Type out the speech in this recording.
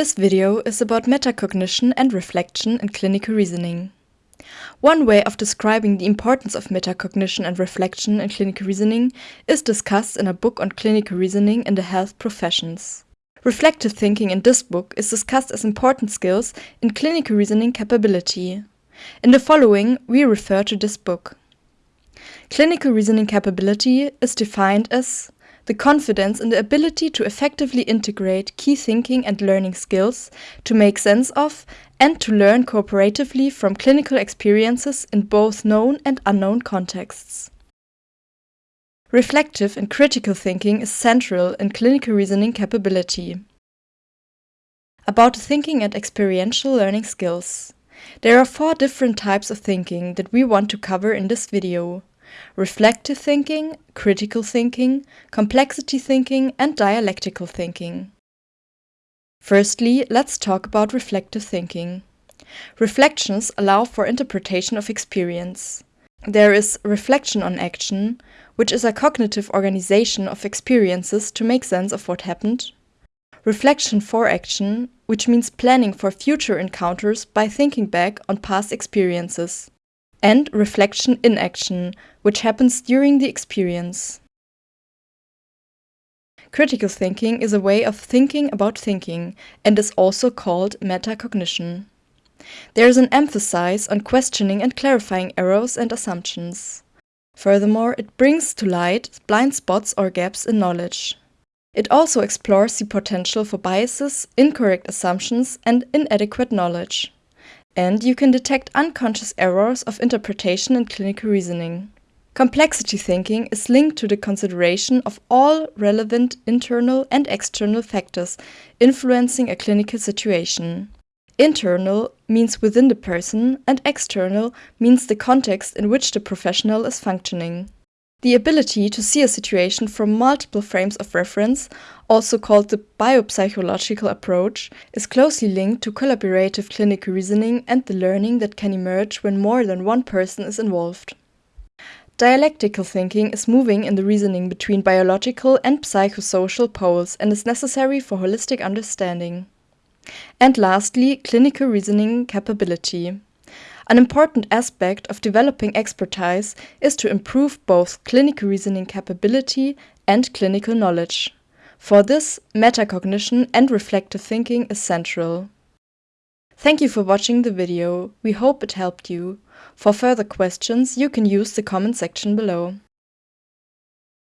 This video is about metacognition and reflection in clinical reasoning. One way of describing the importance of metacognition and reflection in clinical reasoning is discussed in a book on clinical reasoning in the health professions. Reflective thinking in this book is discussed as important skills in clinical reasoning capability. In the following, we refer to this book. Clinical reasoning capability is defined as the confidence in the ability to effectively integrate key thinking and learning skills, to make sense of, and to learn cooperatively from clinical experiences in both known and unknown contexts. Reflective and critical thinking is central in clinical reasoning capability. About thinking and experiential learning skills. There are four different types of thinking that we want to cover in this video reflective thinking, critical thinking, complexity thinking, and dialectical thinking. Firstly, let's talk about reflective thinking. Reflections allow for interpretation of experience. There is reflection on action, which is a cognitive organization of experiences to make sense of what happened. Reflection for action, which means planning for future encounters by thinking back on past experiences and reflection in action, which happens during the experience. Critical thinking is a way of thinking about thinking and is also called metacognition. There is an emphasis on questioning and clarifying errors and assumptions. Furthermore, it brings to light blind spots or gaps in knowledge. It also explores the potential for biases, incorrect assumptions, and inadequate knowledge and you can detect unconscious errors of interpretation in clinical reasoning. Complexity thinking is linked to the consideration of all relevant internal and external factors influencing a clinical situation. Internal means within the person and external means the context in which the professional is functioning. The ability to see a situation from multiple frames of reference, also called the biopsychological approach, is closely linked to collaborative clinical reasoning and the learning that can emerge when more than one person is involved. Dialectical thinking is moving in the reasoning between biological and psychosocial poles and is necessary for holistic understanding. And lastly, clinical reasoning capability. An important aspect of developing expertise is to improve both clinical reasoning capability and clinical knowledge. For this, metacognition and reflective thinking is central. Thank you for watching the video. We hope it helped you. For further questions, you can use the comment section below.